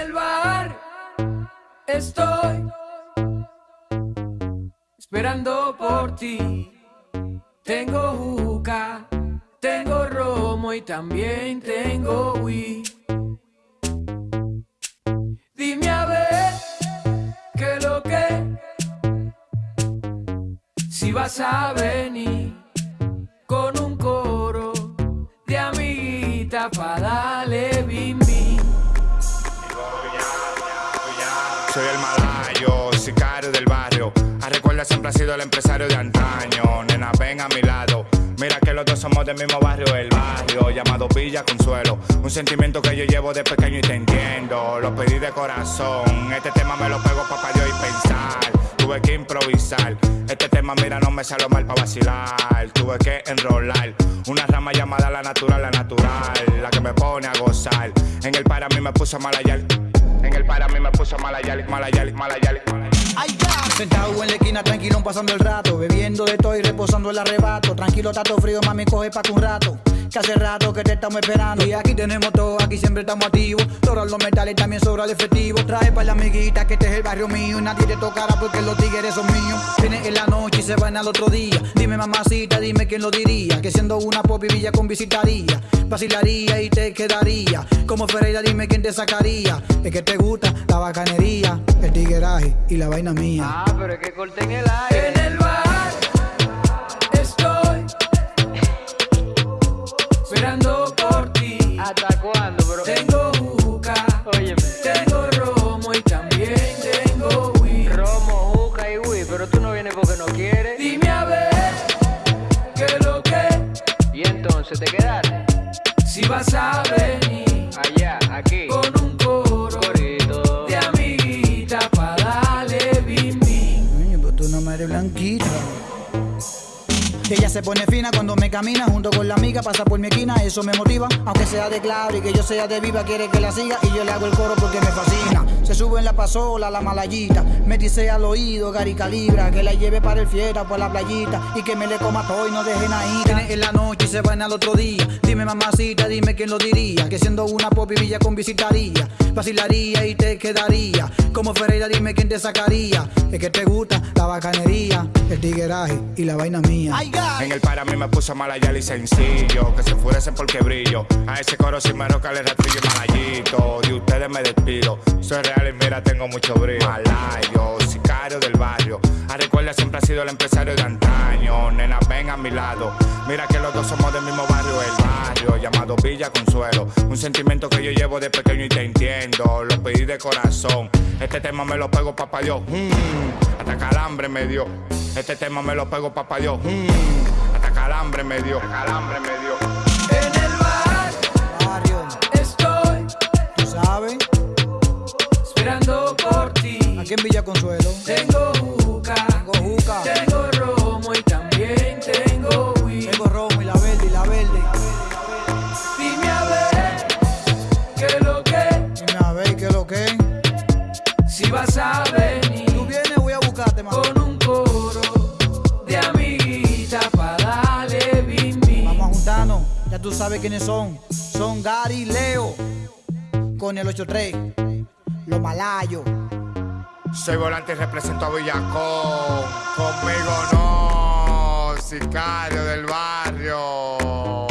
el bar estoy esperando por ti. Tengo juca, tengo romo y también tengo wii. Dime a ver qué lo que si vas a venir con un coro de amiguita pa' darle A recuerda siempre ha sido el empresario de antaño. Nena, ven a mi lado. Mira que los dos somos del mismo barrio, el barrio llamado Villa Consuelo. Un sentimiento que yo llevo de pequeño y te entiendo. Lo pedí de corazón. Este tema me lo pego pa' Dios y pensar. Tuve que improvisar. Este tema, mira, no me salió mal para vacilar. Tuve que enrolar. Una rama llamada la natural, la natural. La que me pone a gozar. En el para mí me puso malayal. En el para mí me puso malayal, malayal, malayal. Ay, ya. Sentado en la esquina, tranquilo, pasando el rato. Bebiendo de todo y reposando el arrebato. Tranquilo, tato frío, mami, coge pa' que un rato. Que hace rato que te estamos esperando. Y aquí tenemos todo, aquí siempre estamos activos. Sobran los metales, también sobra el efectivo. Trae pa' la amiguita que este es el barrio mío. Y nadie te tocará porque los tigres son míos. Viene en la noche y se van al otro día. Dime, mamacita, dime quién lo diría. Que siendo una pop y villa con visitaría. Vacilaría y te quedaría. Como Ferreira, dime quién te sacaría. Es que te gusta la bacanería, el tigueraje y la vaina mía. Ah, pero es que corten el aire. En el bar estoy esperando por ti. ¿Hasta cuándo, bro? Tengo juca, Óyeme. tengo romo y también tengo wii. Romo, juca y Wii, pero tú no vienes porque no quieres. Dime a ver qué lo que Y entonces te quedaste si vas a venir allá, aquí. con un coro Corito. de amiguita pa' darle bim bim. Coño, pero tú no me eres blanquita. Ella se pone fina cuando me camina junto con la amiga, pasa por mi esquina, eso me motiva. Aunque sea de claro y que yo sea de viva, quiere que la siga y yo le hago el coro porque me fascina. Se sube en la pasola, la malayita, me dice al oído, Gary Calibra, que la lleve para el fiesta por la playita y que me le coma todo y no dejen ahí. Viene en la noche y se van al otro día. Dime mamacita, dime quién lo diría, que siendo una pop y villa con visitaría, vacilaría y te quedaría. Como Ferreira, dime quién te sacaría. Es que te gusta la bacanería, el tigueraje y la vaina mía. En el para mí me puso malayal y sencillo. Que se enfurecen porque brillo. A ese coro sin me roca le rastrillo y malayito. De ustedes me despido. Soy real y mira, tengo mucho brillo. Malayo, sicario del barrio. A recuerda siempre ha sido el empresario de antaño. Nena, ven a mi lado. Mira que los dos somos del mismo barrio, el barrio llamado Villa Consuelo. Un sentimiento que yo llevo de pequeño y te entiendo. Lo pedí de corazón. Este tema me lo pego, papá Dios. Mm, hasta calambre me dio. Este tema me lo pego, papá Dios. Mm, hasta calambre me dio. Calambre me dio. En el bar Barrio, estoy tú sabes. Aquí en Villa Consuelo. Tengo juca, Tengo juca, tengo romo y también tengo wii. tengo romo y la verde y la verde. Dime a ver qué lo que Dime a ver qué lo que si vas a Tú venir vienes, voy a buscarte, mamá. con un coro de amiguita pa' darle bim bim. Vamos a juntarnos, ya tú sabes quiénes son. Son Gary y Leo con el 83, los malayos. Soy volante y represento a Villacón. Conmigo no, sicario del barrio.